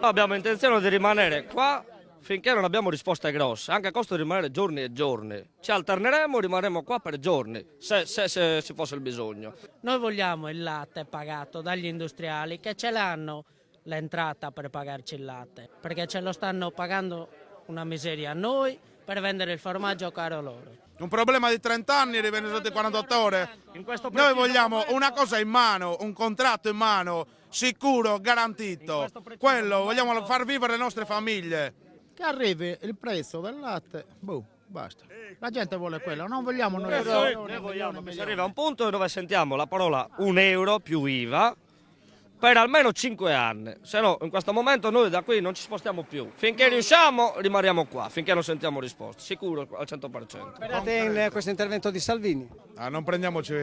Abbiamo intenzione di rimanere qua finché non abbiamo risposte grosse, anche a costo di rimanere giorni e giorni. Ci alterneremo, rimarremo qua per giorni, se, se, se ci fosse il bisogno. Noi vogliamo il latte pagato dagli industriali che ce l'hanno l'entrata per pagarci il latte, perché ce lo stanno pagando una miseria a noi per vendere il formaggio caro loro. Un problema di 30 anni rivende sotto i 48 ore. Noi vogliamo una cosa in mano, un contratto in mano, sicuro, garantito. Quello, vogliamo far vivere le nostre famiglie. Che arrivi il prezzo del latte, boh, basta. La gente vuole quello, non vogliamo noi. Noi, noi vogliamo che si arrivi a un punto dove sentiamo la parola un euro più IVA per almeno 5 anni, se no in questo momento noi da qui non ci spostiamo più. Finché riusciamo rimaniamo qua, finché non sentiamo risposte, sicuro al 100%. Sperate in questo intervento di Salvini? Ah, non prendiamoci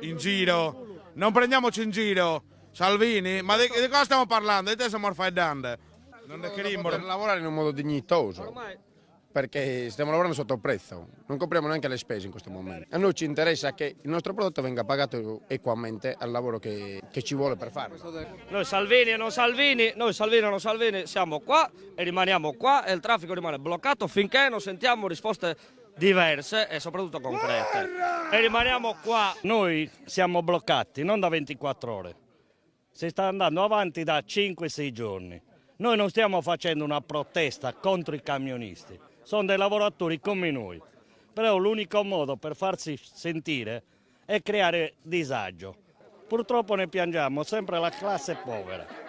in giro, non prendiamoci in giro. Salvini, ma di, di cosa stiamo parlando? Di te siamo orfaidande. Non è che Per lavorare in un modo dignitoso, perché stiamo lavorando sotto prezzo, non copriamo neanche le spese in questo momento. A noi ci interessa che il nostro prodotto venga pagato equamente al lavoro che, che ci vuole per farlo. Noi Salvini e non Salvini, noi Salvini e non Salvini siamo qua e rimaniamo qua e il traffico rimane bloccato finché non sentiamo risposte diverse e soprattutto concrete. E rimaniamo qua. Noi siamo bloccati non da 24 ore, si sta andando avanti da 5-6 giorni. Noi non stiamo facendo una protesta contro i camionisti, sono dei lavoratori come noi, però l'unico modo per farsi sentire è creare disagio. Purtroppo ne piangiamo sempre la classe povera.